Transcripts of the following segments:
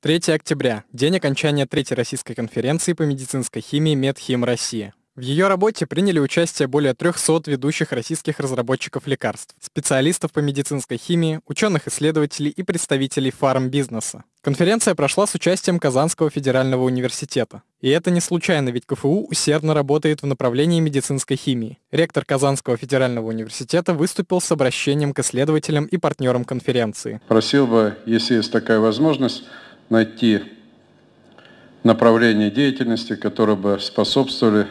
3 октября – день окончания третьей российской конференции по медицинской химии «Медхим Россия». В ее работе приняли участие более 300 ведущих российских разработчиков лекарств, специалистов по медицинской химии, ученых-исследователей и представителей фармбизнеса. Конференция прошла с участием Казанского федерального университета. И это не случайно, ведь КФУ усердно работает в направлении медицинской химии. Ректор Казанского федерального университета выступил с обращением к исследователям и партнерам конференции. Просил бы, если есть такая возможность, найти направление деятельности, которые бы способствовали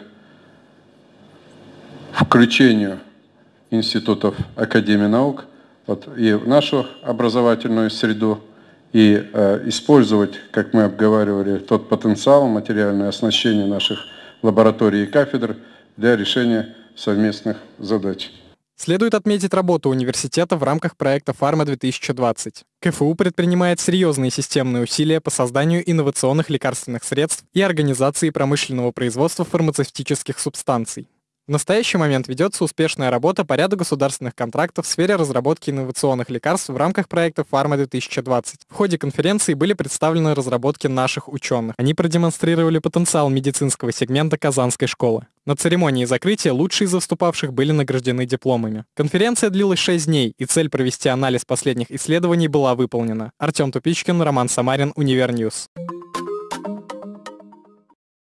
включению институтов Академии наук вот, и в нашу образовательную среду, и э, использовать, как мы обговаривали, тот потенциал, материальное оснащение наших лабораторий и кафедр для решения совместных задач. Следует отметить работу университета в рамках проекта «Фарма-2020». КФУ предпринимает серьезные системные усилия по созданию инновационных лекарственных средств и организации промышленного производства фармацевтических субстанций. В настоящий момент ведется успешная работа по ряду государственных контрактов в сфере разработки инновационных лекарств в рамках проекта «Фарма-2020». В ходе конференции были представлены разработки наших ученых. Они продемонстрировали потенциал медицинского сегмента Казанской школы. На церемонии закрытия лучшие из выступавших были награждены дипломами. Конференция длилась 6 дней, и цель провести анализ последних исследований была выполнена. Артем Тупичкин, Роман Самарин, Univer News.